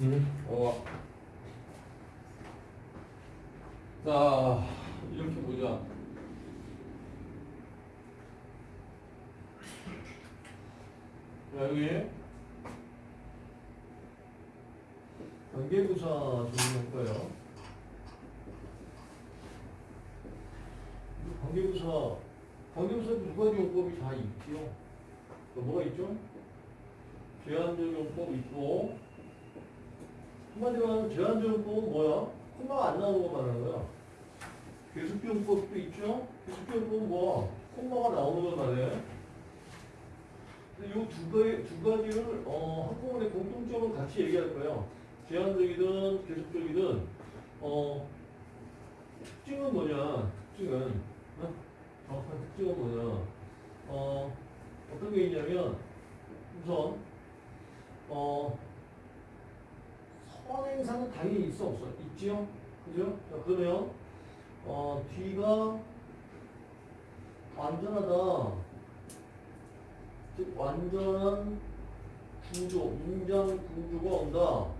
음, 어. 자, 이렇게 보자. 자, 여기 관계부사 정리할 거예요. 관계부사, 관계부사 두 가지 용법이 다 있지요. 또 뭐가 있죠? 제한적 용법 있고, 한마디로 하면 제한적 용법은 뭐야? 콤마가 안 나오는 거 말하는 거야. 계속 용법도 있죠? 계속 용법은 뭐? 콤마가 나오는 걸 말해. 근데 이두 가지, 두 가지를, 어, 한꺼번에 공통점을 같이 얘기할 거예요. 제한적이든 계속적이든, 어, 특징은 뭐냐? 특징은, 어? 정확한 특징은 뭐냐? 어, 어떤 게 있냐면, 우선, 어, 선행사는 당연히 있어, 없어? 있지요? 그죠? 자, 그러면, 어, 뒤가 완전하다. 즉, 완전한 구조, 문장 구조가 온다.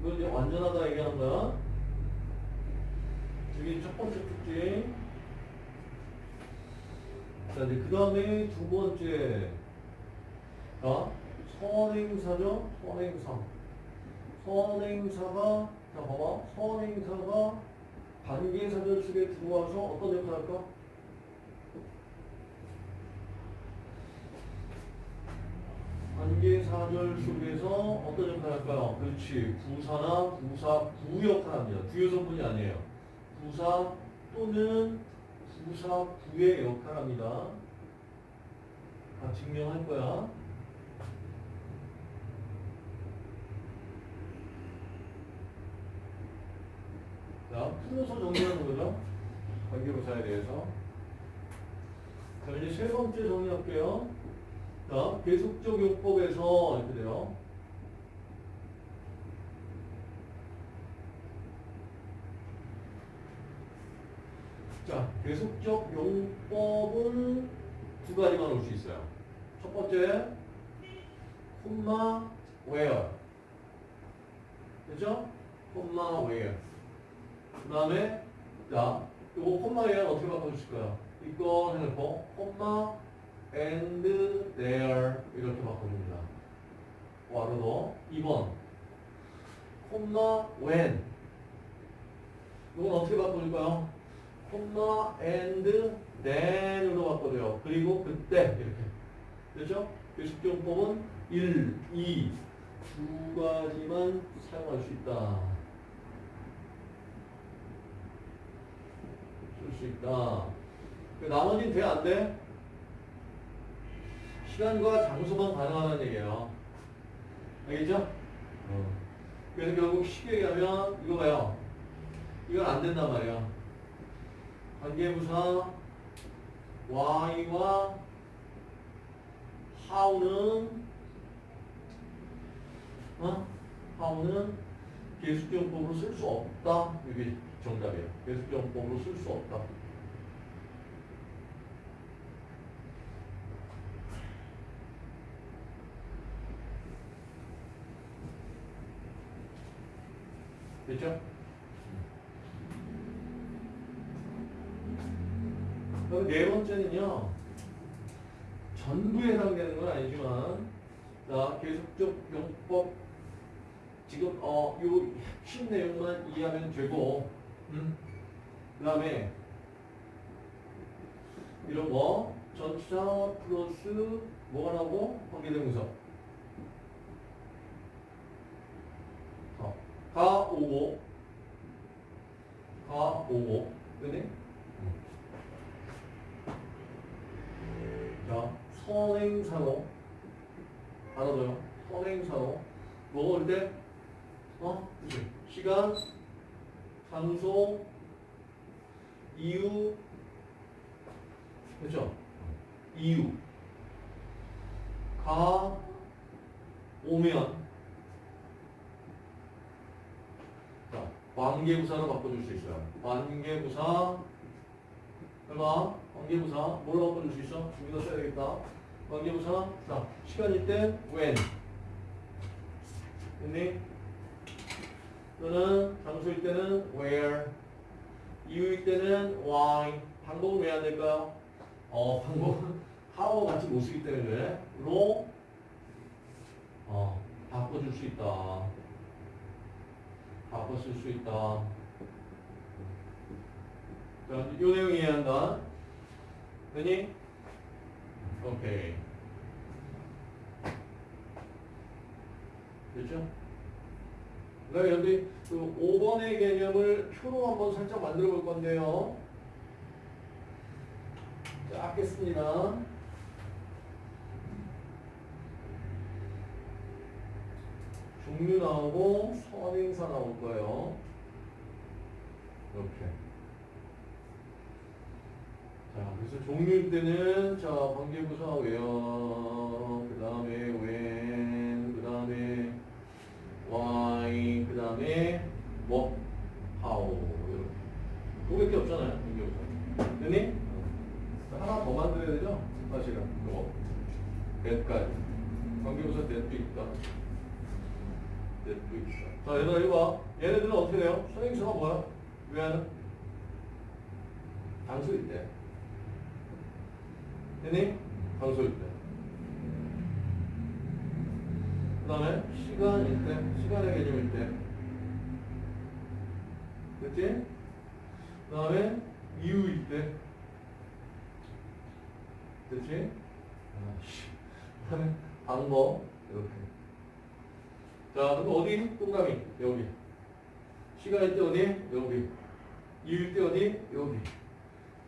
이걸 이제 완전하다 얘기하는 거야. 저게 첫 번째 특징. 자, 이제 그 다음에 두 번째. 자, 선행사죠? 선행사. 선행사가, 자, 봐봐. 선행사가 관계사절 속에 들어와서 어떤 역할을 할까? 관계사절 속에서 어떤 역할을 할까요? 그렇지. 부사나 부사, 부 역할을 합니다. 부여성분이 아니에요. 부사 또는 부사, 부의 역할을 합니다. 다 증명할 거야. 자, 풀어서 정리하는 거죠. 관계부사에 대해서. 자, 이제 세 번째 정리할게요. 자, 계속적 용법에서 이렇게 돼요. 자, 계속적 용법은 두 가지만 올 수 있어요. 첫 번째, 콤마, where. 그죠? 콤마, where. 그 다음에, 자, 요거 콤마 where 어떻게 바꿔주실 거야? 이거 해놓고, 콤마, and there. 이렇게 바꿔줍니다. 와로도. 2번. 콤마, when. 이건 어떻게 바꿔줄까요? 콤마 and then으로 바꿔줘요. 그리고 그때 이렇게. 됐죠? 교식정법은 1, 2, 두 가지만 사용할 수 있다. 쓸 수 있다. 그 나머지는 돼, 안 돼? 시간과 장소만 가능하다는 얘기예요. 알겠죠? 어. 그래서 결국 쉽게 얘기하면 이거 봐요. 이건 안 된단 말이야. 관계부사 Y와 how는 어? how는 계수정법으로 쓸 수 없다. 이게 정답이에요. 계수정법으로 쓸 수 없다. 됐죠? 네 번째는요. 전부에 해당되는 건 아니지만, 자, 계속적 용법, 지금, 어, 요 핵심 내용만 이해하면 되고, 음? 그 다음에, 이런 거, 전치사 플러스 뭐가 나오고, 관계대명사. 어, 가 오고, 가 오고, 그네? 자, 선행사로 알아둬요. 선행사로 뭐올 때? 어? 그치. 시간, 장소, 이유, 그렇죠? 이유, 가, 오면, 자, 관계부사로 바꿔줄 수 있어요. 관계부사, 얼마? 관계부사 뭘로 바꿔줄 수 있어? 준비도 써야 되겠다. 관계부사 자 시간일 때 when 됐니? 또는 장소일 때는 where, 이유일 때는 why. 방법은 왜 안 될까요? 어, 방법은 how와 같이 못 쓰기 때문에. 로 어, 바꿔줄 수 있다. 바꿔 쓸 수 있다. 자, 요 내용 이해한다. 되니? 오케이. 됐죠? 그다음에 여기 그 5번의 개념을 표로 한번 살짝 만들어 볼 건데요. 자, 겠습니다 종류 나오고 선행사 나올 거예요. 이렇게. 자, 그래서 종류일 때는 자 관계부사 where, 그 다음에 when, 그 다음에 why, 그 다음에 뭐 how 이렇게. 그거밖에 없잖아요. 관계부사. 됐니? 하나 더 만들어야 되죠? 사실은 이거 that까지. 관계부사 that도 있다. 있다. 자, 얘들아 이거 봐. 얘네들은 어떻게 돼요? 선행사가 뭐야? 왜 하는? 단수일 때. 됐니? 방소일 때. 그 다음에 시간일 때, 시간의 개념일 때. 됐지? 그 다음에 이유일 때. 됐지? 아씨. 그 다음에 방법. 이렇게. 자, 그럼 어디? 동그라미. 여기. 시간일 때 어디? 여기. 이유일 때 어디? 여기.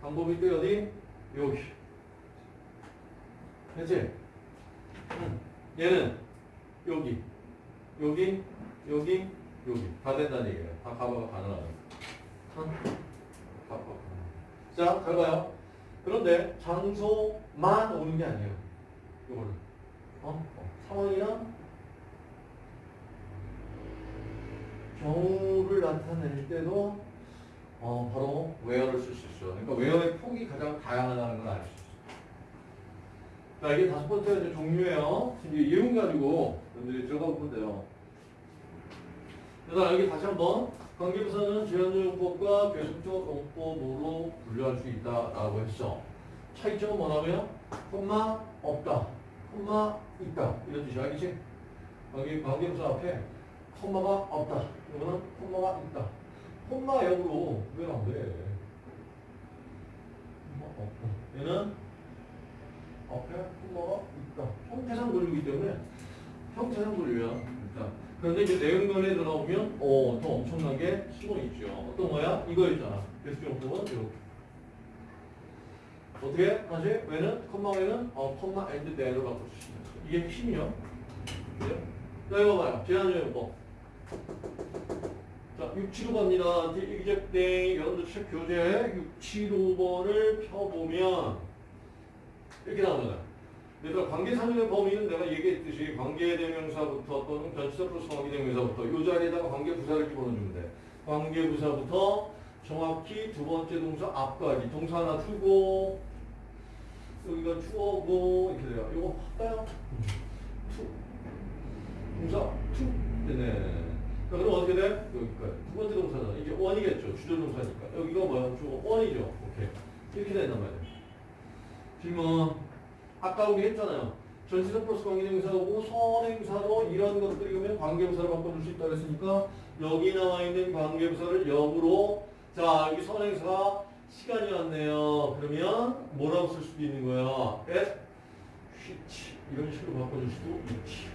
방법일 때 어디? 여기. 그치? 응. 얘는 여기, 여기, 여기, 여기. 다 된다는 얘기예요. 다. 응? 가봐. 자, 잘 봐요. 그런데 장소만 오는 게 아니에요. 이거는. 어? 상황이랑 경우를 나타낼 때도 어, 바로 where를 쓸 수 있어요. 그러니까 where의 폭이 가장 다양하다는 걸 알 수 있어요. 자, 이게 다섯 번째 이제 종류예요. 지금 예문 가지고 여러분들이 들어가 보면 돼요. 그래서 여기 다시 한번 관계부사는 제한적 용법과 계속적 용법으로 분류할 수 있다라고 했어. 차이점은 뭐냐면 콤마 없다, 콤마 있다 이런 뜻이야, 알겠지? 관계 관계부사 앞에 콤마가 없다, 이거는 콤마가 있다. 콤마 역으로 왜 안 돼? 콤마 없다. 얘는 앞에 콤마가 있다. 형태상 분류이기 때문에 형태상 분류야. 일단. 그런데 이제 내용면에 들어오면 어, 더 엄청나게 수가 있죠. 어떤 거야? 이거 있잖아. 계속용법은 이렇게. 어떻게? 다시 왜는 콤마 왜는 어, 콤마 앤드 있는 거. 이게 힘이요. 그죠? 자 이거 봐요. 제한적용법. 자, 675번입니다. 이기적땡 여러분들 책 교재 675번을 펴보면 이렇게 나옵니다. 얘들아 관계상의 범위는 내가 얘기했듯이 관계대명사부터 또는 전치사 플러스 관계대명사부터 이 자리에다가 관계부사를 집어넣어주면 돼. 관계부사부터 정확히 두 번째 동사 앞까지 동사 하나 주고 여기가 주어고 이렇게 돼요. 이거 할까요? two 동사 two 되네. 자, 그럼 어떻게 돼? 여기까지. 두 번째 동사는 이제 one이겠죠. 주절 동사니까. 여기가 뭐야? 주어 one이죠. 오케이. 이렇게 된단 말이에요. 질문. 아까 우리 했잖아요. 전치사 플러스 관계대명사고 선행사로 이런 것들이 오면 관계부사로 바꿔줄 수 있다 그랬으니까 여기 나와 있는 관계부사를 역으로 자 여기 선행사가 시간이 왔네요. 그러면 뭐라고 쓸 수도 있는 거야. at which 이런 식으로 바꿔줄 수도 있지.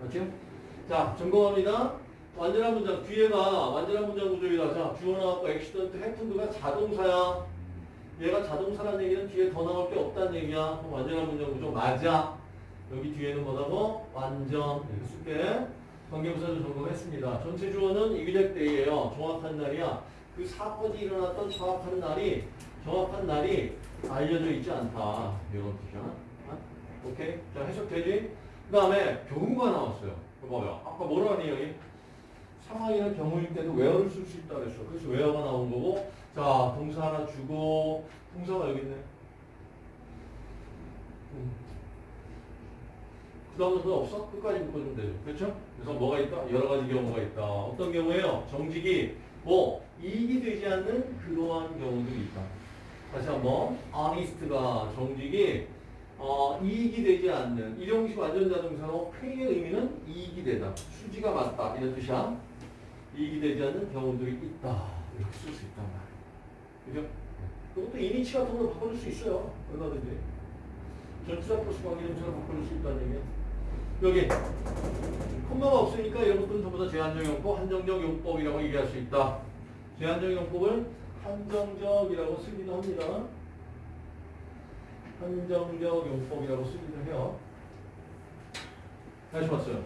맞죠? 자 점검합니다. 완전한 문장 뒤에가 완전한 문장 구조이다. 자 주어 나왔고 액시던트 해픈드가 자동사야. 얘가 자동사라는 얘기는 뒤에 더 나올 게 없다는 얘기야. 그럼 완전한 문장 구조 맞아. 여기 뒤에는 뭐라고? 완전 이렇게 쓸게. 관계부사도 점검했습니다. 전체 주어는 the exact day예요. 정확한 날이야. 그 사건이 일어났던 정확한 날이 정확한 날이 알려져 있지 않다. 이런 뜻이야. 어? 오케이? 자 해석되지? 그 다음에 경우가 나왔어요. 그거 봐요. 아까 뭐라 하니 여기? 상황이나 경우일 때도 where를 쓸 수 있다 그랬어. 그래서 웨어가 나온 거고 자, 동사 하나 주고, 동사가 여기 있네. 음. 부담스러운 없어? 끝까지 묶어주면 되죠. 그렇죠? 그래서 뭐가 있다? 여러 가지 경우가 있다. 어떤 경우에요? 정직이 뭐 이익이 되지 않는 그러한 경우들이 있다. 다시 한번 honest가 정직이 어, 이익이 되지 않는 일용식 완전자동사로 페이의 의미는 이익이 되다. 수지가 맞다. 이런 뜻이야. 이익이 되지 않는 경우들이 있다. 이렇게 쓸 수 있단 말이야. 그죠? 그것도 이니치 같은 걸로 바꿔줄 수 있어요. 얼마든지. 전치사 플러스 관계동사로 바꿔줄 수 있다는 얘기야. 여기 콤마가 없으니까 것들은 전부 다 제한적 용법, 한정적 용법이라고 얘기할 수 있다. 제한적 용법을 한정적이라고 쓰기도 합니다. 한정적 용법이라고 쓰기도 해요. 다시 봤어요.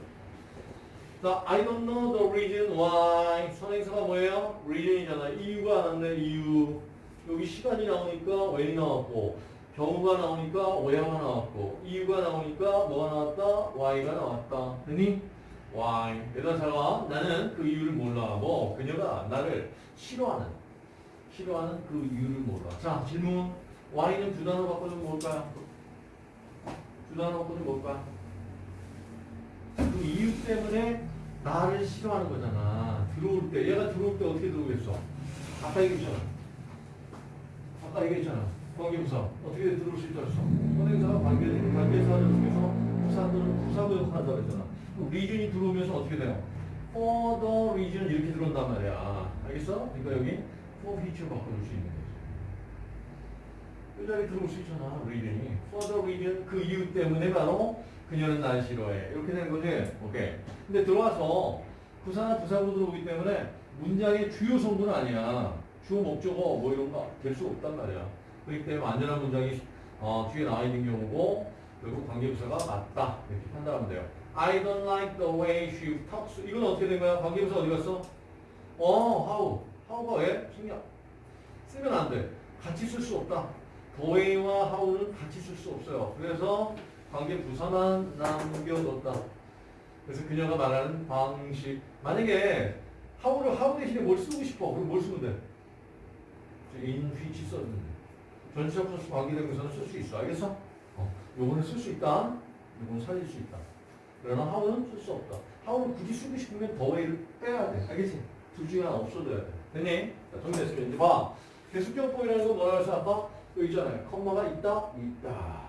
자, I don't know the reason why. 선행사가 뭐예요? reason이잖아. 이유가 안 왔네, 이유. 여기 시간이 나오니까 when이 나왔고, 경우가 나오니까 where가 나왔고, 이유가 나오니까 뭐가 나왔다? why가 나왔다. 됐니? why. 대단사가 나는 그 이유를 몰라. 뭐, 그녀가 나를 싫어하는, 싫어하는 그 이유를 몰라. 자, 질문. Why는 두 단어 바꿔주면 뭘까요? 두 단어 바꿔주면 뭘까요? 그 이유 때문에 나를 싫어하는 거잖아. 들어올 때, 얘가 들어올 때 어떻게 들어오겠어? 아까 얘기했잖아. 아까 얘기했잖아. 관계부사. 어떻게 들어올 수 있다 그랬어? 선행사가 관계, 관계사를 통해서 부사들은 부사부 역할을 한다고 했잖아. 리준이 들어오면서 어떻게 돼요? for the reason 이렇게 들어온단 말이야. 알겠어? 그러니까 여기 for feature 바꿔줄 수 있는 거지. 이 자리에 들어올 수 있잖아. reason이. for the reason 그 이유 때문에 바로 그녀는 날 싫어해. 이렇게 되는 거지. 오케이. 근데 들어와서 부사나 부사로 들어오기 때문에 문장의 주요 성분은 아니야. 주어 목적어 뭐 이런 거 될 수 없단 말이야. 그렇기 때문에 완전한 문장이 어, 뒤에 나와 있는 경우고 결국 관계부사가 맞다. 이렇게 판단하면 돼요. I don't like the way she talks. 이건 어떻게 된 거야? 관계부사 어디 갔어? 어, how. how가 왜? 신경 쓰면 안 돼. 같이 쓸 수 없다. Way와 how는 같이 쓸 수 없어요. 그래서 관계 부사만 남겨뒀다. 그래서 그녀가 말하는 방식. 만약에 how를 how 대신에 뭘 쓰고 싶어. 그럼 뭘 쓰면 돼? in which 썼는데. 전치사 플러스 관계대명사는 쓸 수 있어. 알겠어? 어. 요거는 쓸 수 있다. 요거는 살릴 수 있다. 그러나 how는 쓸 수 없다. how를 굳이 쓰고 싶으면 way를 빼야 돼. 알겠지? 둘 중에 하나 없어져야 돼. 됐니? 자, 정리됐으면 이제 봐. 계속경법이라는 건 뭐라 해서 아까 여기 있잖아요. 컴마가 있다? 있다.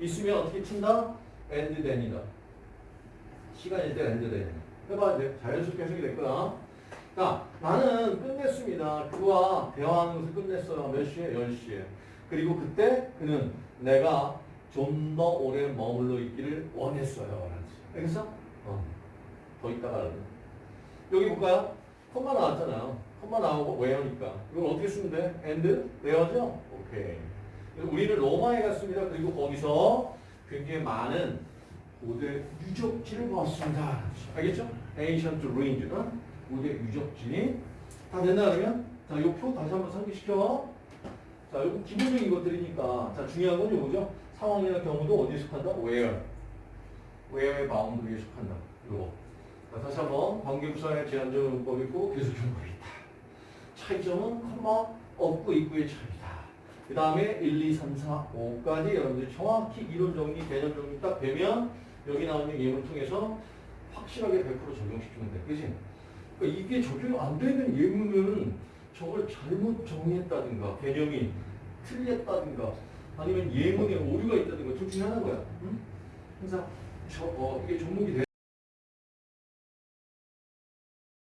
있으면 어떻게 친다? and then이다. 시간일 때 and then. 해봐야 돼. 자연스럽게 해석이 될 거야. 자, 나는 끝냈습니다. 그와 대화하는 것을 끝냈어요. 몇 시에? 10시에. 그리고 그때 그는 내가 좀 더 오래 머물러 있기를 원했어요. 알겠어? 어. 더 있다가 라는. 여기 볼까요? 컴마 나왔잖아요. 컴마 나오고 where니까. 이걸 어떻게 쓰면 돼? and where죠? 오케이. 우리는 로마에 갔습니다. 그리고 거기서 굉장히 많은 고대 유적지를 보았습니다. 알겠죠? ancient ruins. 어? 고대 유적지. 다 됐나 그러면? 자, 요 표 다시 한번 상기시켜. 자, 요거 기본적인 것들이니까. 자, 중요한 건 요거죠. 상황이나 경우도 어디에 속한다? where. where의 바운드리에 속한다. 요거. 자, 다시 한번 관계부사의 제한적 용법이 있고 계속용법이 있다. 차이점은 컴마 없고 있고의 차이다. 그 다음에 1, 2, 3, 4, 5까지 여러분들이 정확히 이론 정리, 개념 정리 딱 되면 여기 나오는 예문을 통해서 확실하게 100% 적용시키면 돼. 그지? 그러니까 이게 적용 안 되는 예문은 저걸 잘못 정리했다든가 개념이 틀렸다든가 아니면 예문에 오류가 있다든가 둘 중에 하나인 거야. 응? 항상 저, 어, 이게 종목이 돼.